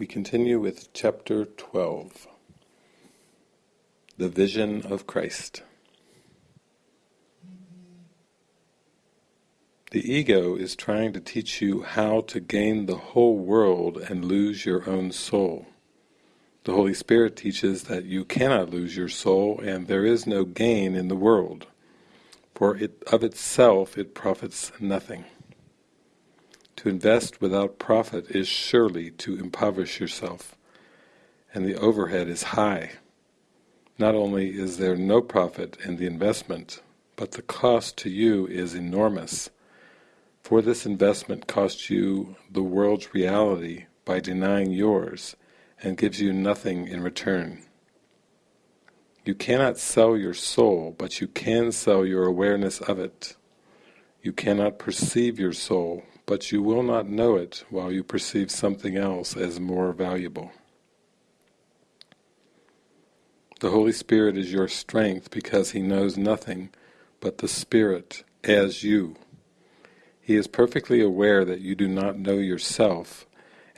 We continue with chapter 12 The Vision of Christ. The ego is trying to teach you how to gain the whole world and lose your own soul. The Holy Spirit teaches that you cannot lose your soul and there is no gain in the world, for it, of itself it profits nothing. To invest without profit is surely to impoverish yourself, and the overhead is high. Not only is there no profit in the investment, but the cost to you is enormous, for this investment costs you the world's reality by denying yours, and gives you nothing in return. You cannot sell your soul, but you can sell your awareness of it. You cannot perceive your soul, but you will not know it while you perceive something else as more valuable. The Holy Spirit is your strength because He knows nothing but the Spirit as you. He is perfectly aware that you do not know yourself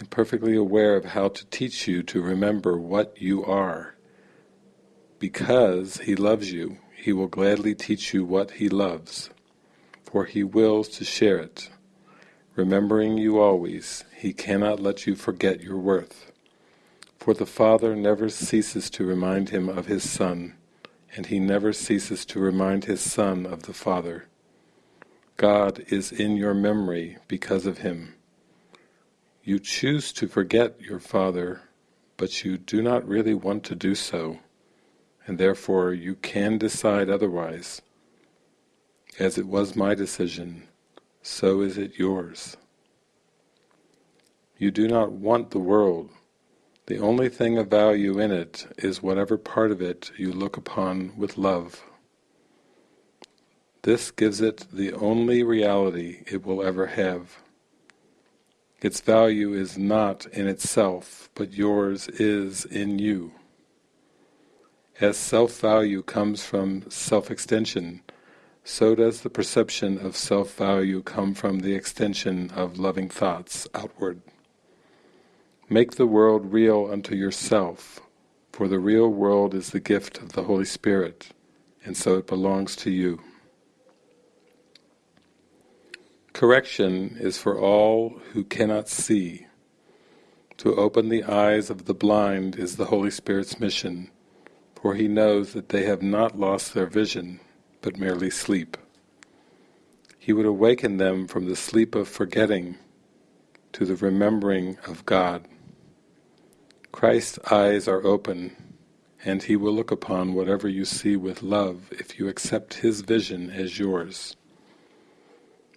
and perfectly aware of how to teach you to remember what you are. Because He loves you, He will gladly teach you what He loves, for He wills to share it. Remembering you always, he cannot let you forget your worth. For the Father never ceases to remind him of his Son, and he never ceases to remind his Son of the Father. God is in your memory because of him. You choose to forget your Father, but you do not really want to do so, and therefore you can decide otherwise. As it was my decision, so is it yours. You do not want the world. The only thing of value in it is whatever part of it you look upon with love. This gives it the only reality it will ever have. Its value is not in itself, but yours is in you. As self-value comes from self-extension, so does the perception of self-value come from the extension of loving thoughts outward. Make the world real unto yourself, for the real world is the gift of the Holy Spirit, and so it belongs to you. Correction is for all who cannot see. To open the eyes of the blind is the Holy Spirit's mission, for He knows that they have not lost their vision, but merely sleep. He would awaken them from the sleep of forgetting to the remembering of God. Christ's eyes are open, and He will look upon whatever you see with love if you accept His vision as yours.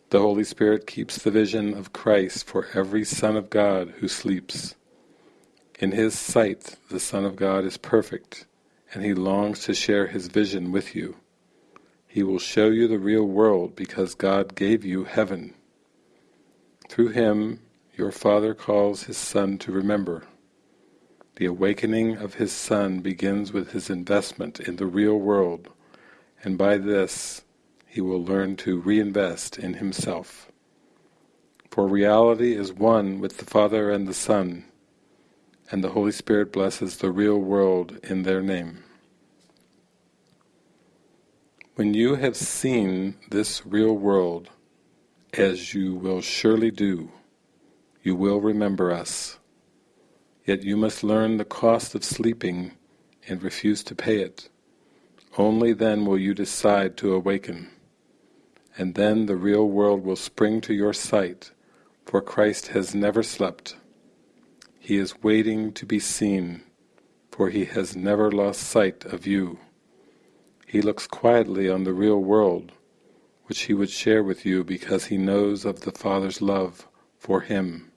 The Holy Spirit keeps the vision of Christ for every Son of God who sleeps. In His sight the Son of God is perfect, and He longs to share His vision with you. He will show you the real world because God gave you heaven. Through him your Father calls his Son to remember. The awakening of his Son begins with his investment in the real world, and by this he will learn to reinvest in himself. For reality is one with the Father and the Son, and the Holy Spirit blesses the real world in their name. When you have seen this real world, as you will surely do, you will remember us. Yet you must learn the cost of sleeping and refuse to pay it. Only then will you decide to awaken. And then the real world will spring to your sight, for Christ has never slept. He is waiting to be seen, for he has never lost sight of you. He looks quietly on the real world, which he would share with you because he knows of the Father's love for him.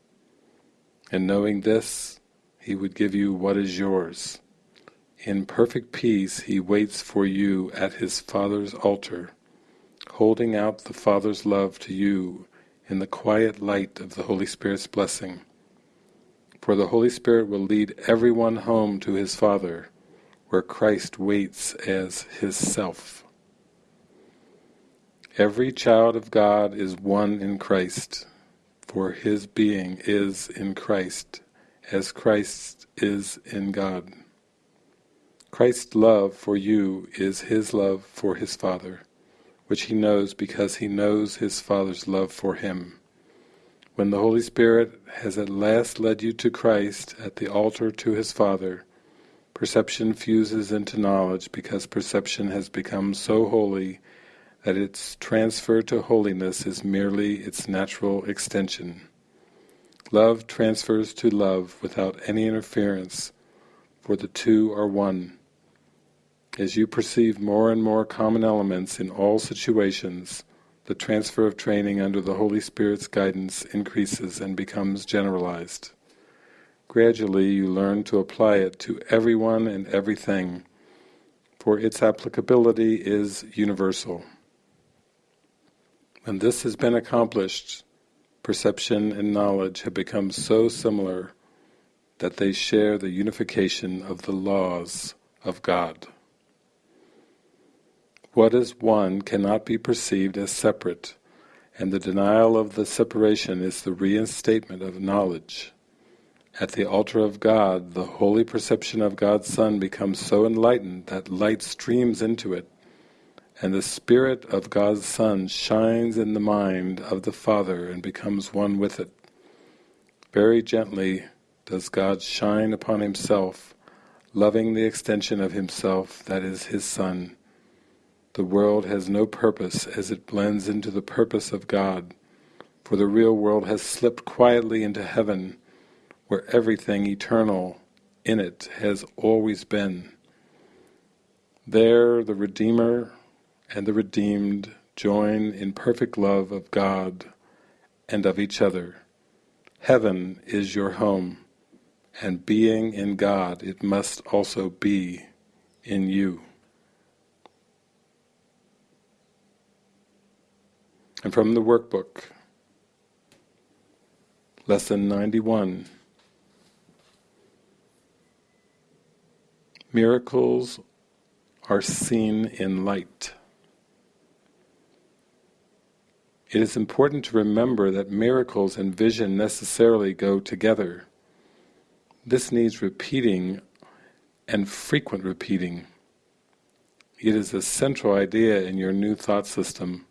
And knowing this, he would give you what is yours. In perfect peace he waits for you at his Father's altar, holding out the Father's love to you in the quiet light of the Holy Spirit's blessing. For the Holy Spirit will lead everyone home to his Father, where Christ waits as his self. Every child of God is one in Christ, for his being is in Christ, as Christ is in God. Christ's love for you is His love for His Father, which He knows because He knows His Father's love for Him. When the Holy Spirit has at last led you to Christ at the altar to His Father, perception fuses into knowledge because perception has become so holy that its transfer to holiness is merely its natural extension. Love transfers to love without any interference, for the two are one. As you perceive more and more common elements in all situations, the transfer of training under the Holy Spirit's guidance increases and becomes generalized. Gradually you learn to apply it to everyone and everything, for its applicability is universal. When this has been accomplished, perception and knowledge have become so similar that they share the unification of the laws of God. What is one cannot be perceived as separate, and the denial of the separation is the reinstatement of knowledge. At the altar of God, the holy perception of God's Son becomes so enlightened that light streams into it, and the Spirit of God's Son shines in the mind of the Father and becomes one with it. Very gently does God shine upon Himself, loving the extension of Himself that is His Son. The world has no purpose as it blends into the purpose of God, for the real world has slipped quietly into heaven, where everything eternal in it has always been. There the Redeemer and the redeemed join in perfect love of God and of each other. Heaven is your home, and being in God it must also be in you. And from the workbook, Lesson 91 Miracles are seen in light. It is important to remember that miracles and vision necessarily go together. This needs repeating and frequent repeating. It is a central idea in your new thought system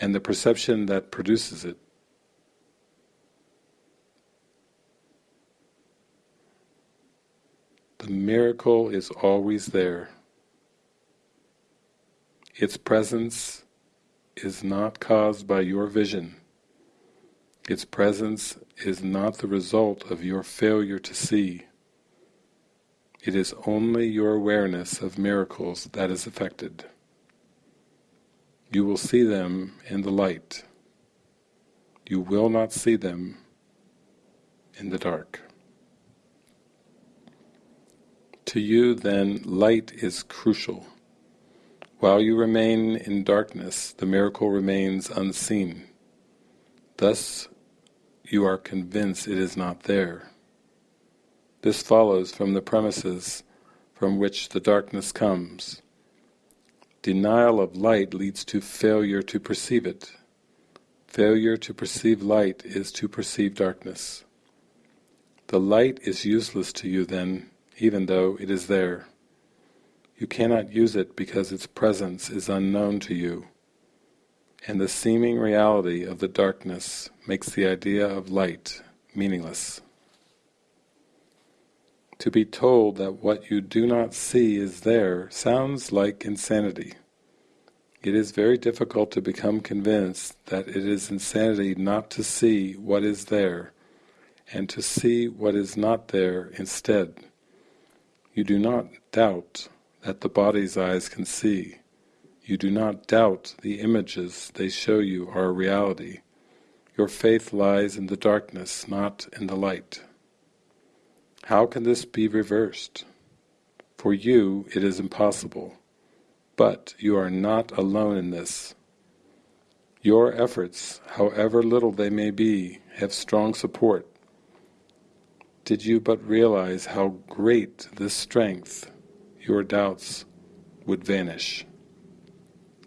and the perception that produces it. The miracle is always there. Its presence is not caused by your vision. Its presence is not the result of your failure to see. It is only your awareness of miracles that is affected. You will see them in the light. You will not see them in the dark. To you then light is crucial. While you remain in darkness, the miracle remains unseen. Thus you are convinced it is not there. This follows from the premises from which the darkness comes. Denial of light leads to failure to perceive it. Failure to perceive light is to perceive darkness. The light is useless to you then, even though it is there. You cannot use it because its presence is unknown to you, and the seeming reality of the darkness makes the idea of light meaningless. To be told that what you do not see is there sounds like insanity. It is very difficult to become convinced that it is insanity not to see what is there, and to see what is not there instead. You do not doubt that the body's eyes can see. You do not doubt the images they show you are a reality. Your faith lies in the darkness, not in the light. How can this be reversed? For you it is impossible, but you are not alone in this. Your efforts, however little they may be, have strong support. Did you but realize how great this strength your doubts would vanish.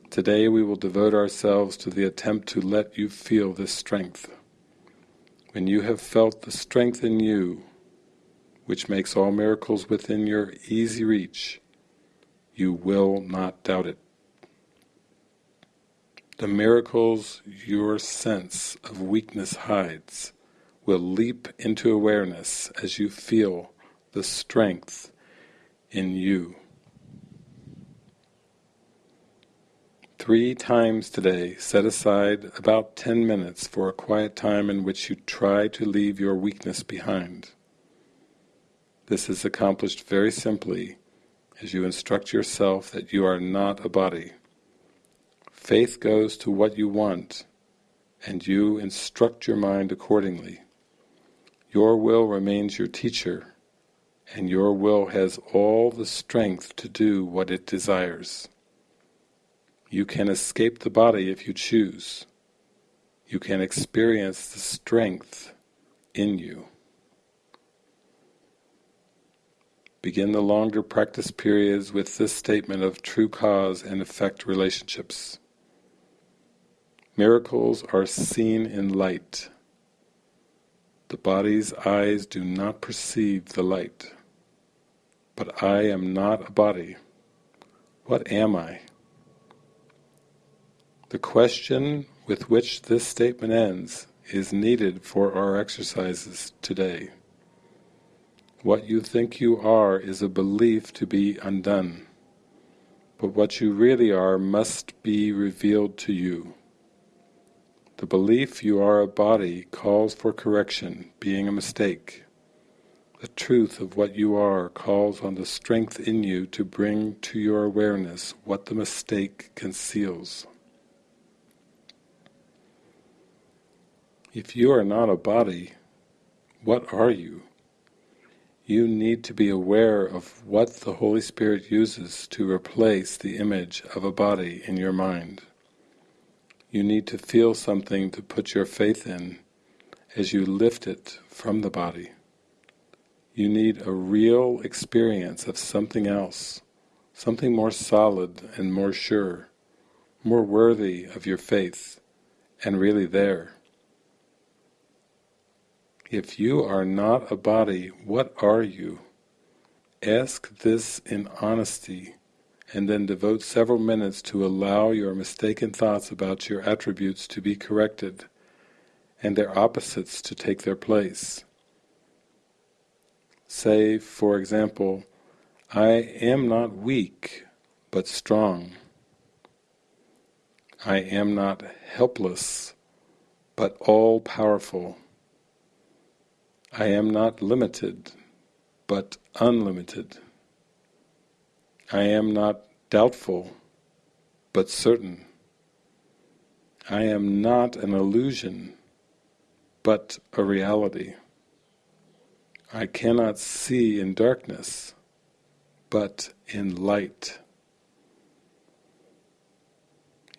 Today we will devote ourselves to the attempt to let you feel this strength. When you have felt the strength in you, which makes all miracles within your easy reach, you will not doubt it. The miracles your sense of weakness hides will leap into awareness as you feel the strength in you. Three times today set aside about ten minutes for a quiet time in which you try to leave your weakness behind. This is accomplished very simply as you instruct yourself that you are not a body. Faith goes to what you want, and you instruct your mind accordingly. Your will remains your teacher, and your will has all the strength to do what it desires. You can escape the body if you choose. You can experience the strength in you. Begin the longer practice periods with this statement of true cause and effect relationships. Miracles are seen in light. The body's eyes do not perceive the light. But I am not a body. What am I? The question with which this statement ends is needed for our exercises today. What you think you are is a belief to be undone, but what you really are must be revealed to you. The belief you are a body calls for correction, being a mistake. The truth of what you are calls on the strength in you to bring to your awareness what the mistake conceals. If you are not a body, what are you? you need to be aware of what the Holy Spirit uses to replace the image of a body in your mind. You need to feel something to put your faith in as you lift it from the body. You need a real experience of something else, something more solid and more sure, more worthy of your faith, and really there. If you are not a body, what are you? Ask this in honesty and then devote several minutes to allow your mistaken thoughts about your attributes to be corrected and their opposites to take their place. Say, for example, I am not weak, but strong. I am not helpless, but all-powerful. I am not limited, but unlimited. I am not doubtful, but certain. I am not an illusion, but a reality. I cannot see in darkness, but in light.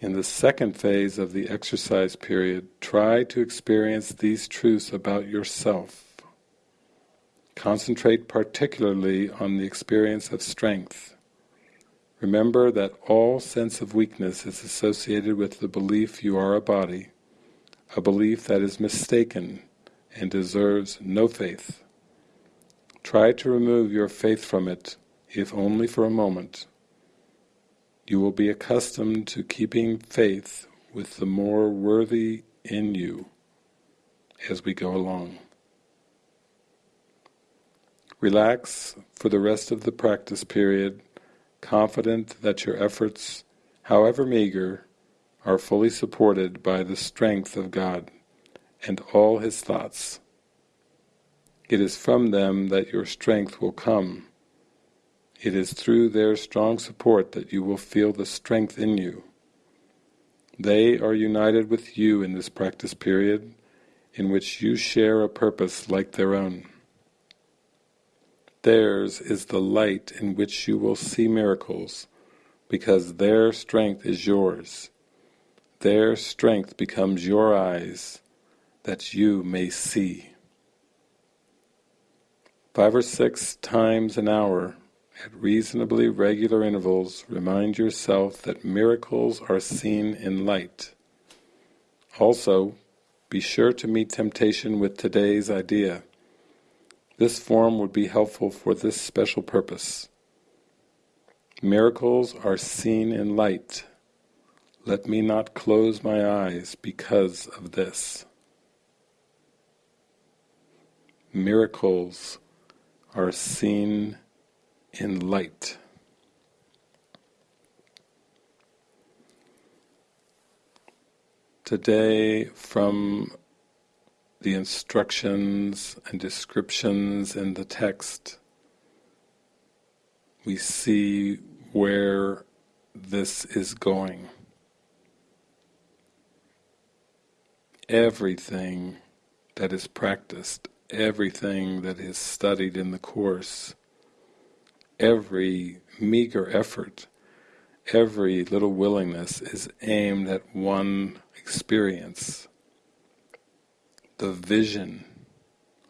In the second phase of the exercise period, try to experience these truths about yourself Concentrate particularly on the experience of strength. Remember that all sense of weakness is associated with the belief you are a body, a belief that is mistaken and deserves no faith. Try to remove your faith from it, if only for a moment. You will be accustomed to keeping faith with the more worthy in you as we go along. Relax for the rest of the practice period, confident that your efforts, however meager, are fully supported by the strength of God and all His thoughts. It is from them that your strength will come. It is through their strong support that you will feel the strength in you. They are united with you in this practice period, in which you share a purpose like their own. Theirs is the light in which you will see miracles, because their strength is yours. Their strength becomes your eyes, that you may see. Five or six times an hour, at reasonably regular intervals, remind yourself that miracles are seen in light. Also, be sure to meet temptation with today's idea. This form would be helpful for this special purpose. Miracles are seen in light. Let me not close my eyes because of this. Miracles are seen in light. Today, from the instructions and descriptions in the text, we see where this is going. Everything that is practiced, everything that is studied in the Course, every meager effort, every little willingness is aimed at one experience, the vision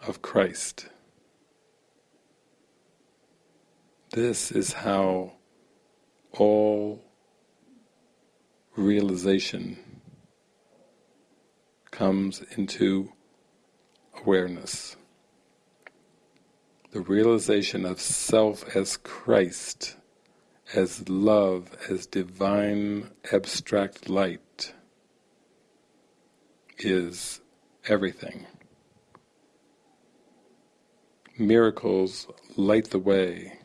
of Christ. This is how all realization comes into awareness. The realization of self as Christ, as love, as divine abstract light is everything. Miracles light the way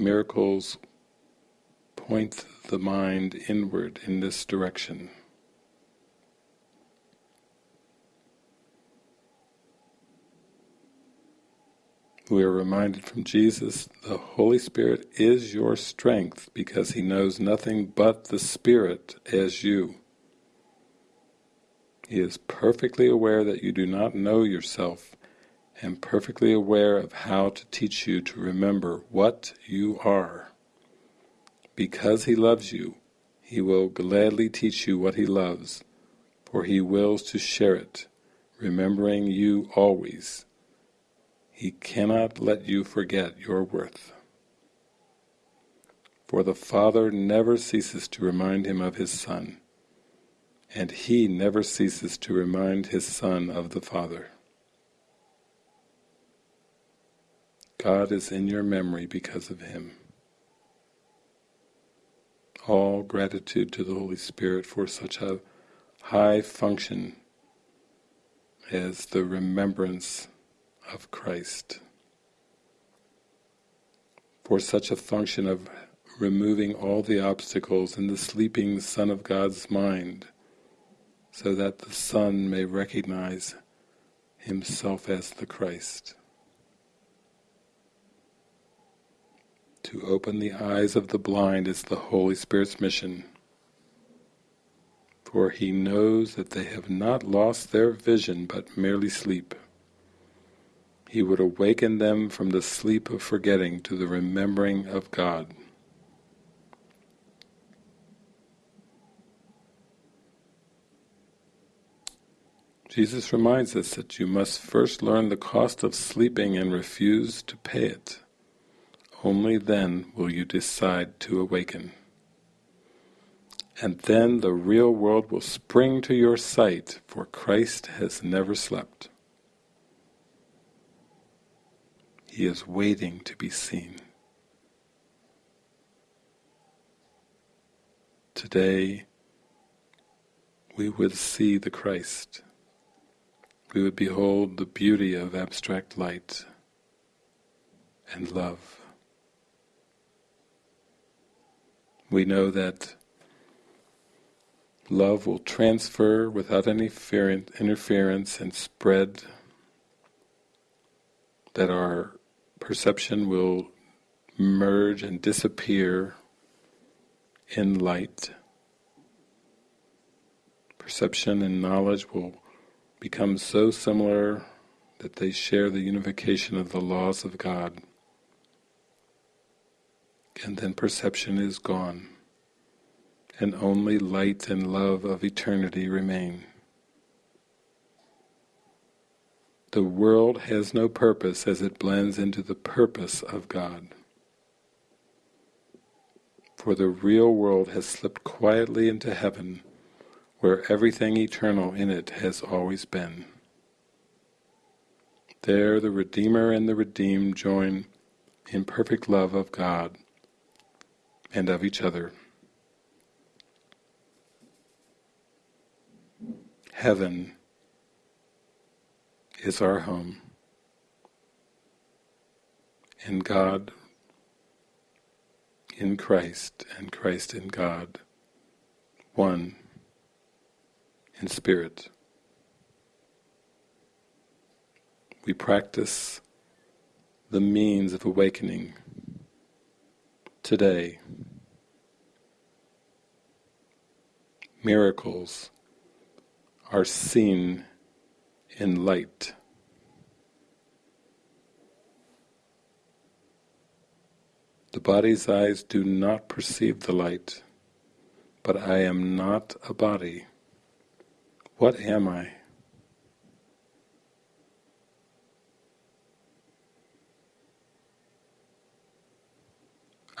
Miracles point the mind inward in this direction. We are reminded from Jesus, the Holy Spirit is your strength because He knows nothing but the Spirit as you. He is perfectly aware that you do not know yourself and perfectly aware of how to teach you to remember what you are. Because he loves you, he will gladly teach you what he loves, for he wills to share it, remembering you always. He cannot let you forget your worth. For the Father never ceases to remind him of his Son, and he never ceases to remind his Son of the Father. God is in your memory because of Him. All gratitude to the Holy Spirit for such a high function as the remembrance of Christ. For such a function of removing all the obstacles in the sleeping Son of God's mind, so that the Son may recognize himself as the Christ. To open the eyes of the blind is the Holy Spirit's mission. For he knows that they have not lost their vision but merely sleep. He would awaken them from the sleep of forgetting to the remembering of God. Jesus reminds us that you must first learn the cost of sleeping and refuse to pay it. Only then will you decide to awaken. And then the real world will spring to your sight, for Christ has never slept. He is waiting to be seen. Today, we will see the Christ. We would behold the beauty of abstract light and love. We know that love will transfer without any interference and spread, that our perception will merge and disappear in light. Perception and knowledge will become so similar that they share the unification of the laws of God and then perception is gone, and only light and love of eternity remain. The world has no purpose as it blends into the purpose of God. For the real world has slipped quietly into heaven, where everything eternal in it has always been. There the Redeemer and the redeemed join in perfect love of God and of each other. Heaven is our home, and God in Christ and Christ in God, one in spirit. We practice the means of awakening today. Miracles are seen in light. The body's eyes do not perceive the light, but I am not a body. What am I?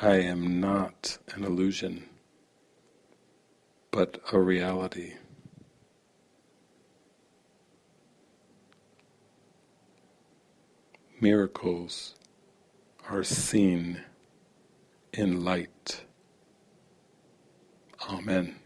I am not an illusion, but a reality. Miracles are seen in light. Amen.